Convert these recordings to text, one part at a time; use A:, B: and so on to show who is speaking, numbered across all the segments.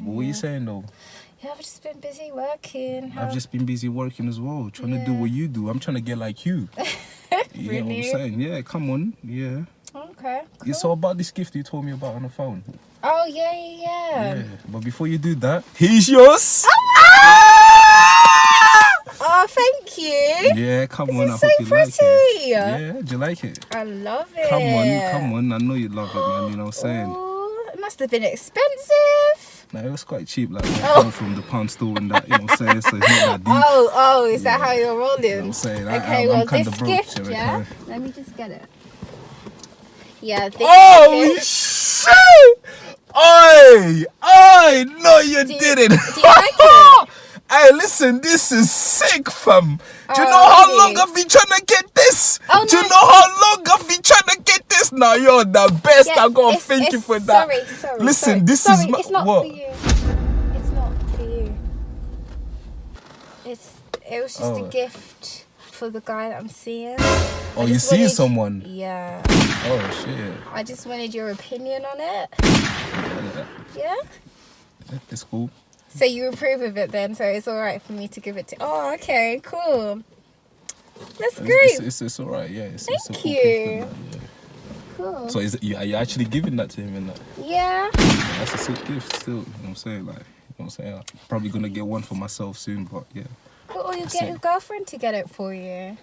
A: What are you saying though?
B: Yeah, I've just been busy working. How-
A: I've just been busy working as well, trying to do what you do. I'm trying to get like you. You know what I'm saying? Yeah, come on. Yeah.
B: Okay.
A: It's all about this gift you told me about on the phone.
B: Oh yeah, yeah, yeah.
A: Yeah. But before you do that, here's yours.
B: Oh, ah! oh thank you.
A: Yeah, come
B: This
A: on. I
B: so
A: hope you like it.
B: pretty.
A: Yeah, do you like it?
B: I love it.
A: Come on, come on. I know you love it, man. You know what I'm saying?
B: Ooh, it must have been expensive.
A: No, it was quite cheap, like
B: Oh.
A: from the pound store and that, you know what I'm saying? So it's not that deep.
B: Oh, oh, is that how you're
A: You know
B: rolling?
A: I'm saying?
B: Okay,
A: I,
B: well, this gift, yeah.
A: reckon?
B: Let me just get it. Yeah, this
A: Oh
B: gift.
A: shit! Oi! Oi! No, you
B: Do you-
A: didn't.
B: do you like it?
A: hey, listen, this is sick, fam. Do you
B: Oh,
A: know how long I've been trying to get this?
B: Oh,
A: Do you
B: no.
A: know how long I've been trying to get this? Now you're the best.
B: Yeah,
A: I gotta
B: it's-
A: thank you for that.
B: Sorry, sorry.
A: Listen,
B: sorry.
A: this
B: sorry,
A: is my,
B: it's not
A: what?
B: for you. It's not for you. It's it was just
A: Oh.
B: a gift for the guy that I'm seeing.
A: Oh, you
B: just
A: seeing someone?
B: Yeah.
A: Oh shit!
B: I just wanted your opinion on it. Yeah.
A: It's cool.
B: So you approve of it then? So it's all right for me to give it to. Oh, okay, cool. That's
A: It's,
B: great.
A: it's, it's, it's all right. Yeah. It's, it's
B: Thank
A: cool
B: you.
A: gift and that, yeah.
B: Cool.
A: So is it, you, are you actually giving that to him and that?
B: yeah.
A: That's a sick gift still. You know what I'm saying? Like, you know what I'm saying? I'm probably gonna get one for myself soon, but yeah.
B: But or you
A: That's
B: get
A: it.
B: your girlfriend to get it for you.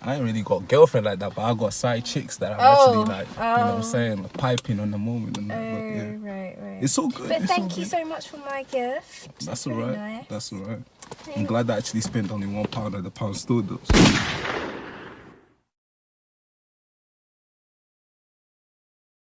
A: I ain't really got a girlfriend like that, but I got side chicks that I'm
B: Oh,
A: actually like, you know what I'm
B: oh.
A: saying? Like, piping on the moment and
B: Oh,
A: but yeah.
B: right, right.
A: It's all good.
B: But
A: it's
B: thank you
A: good.
B: so much for my gift.
A: That's alright.
B: nice.
A: That's alright. I'm
B: Thank-
A: glad I actually spent only one pound at the pound store though. So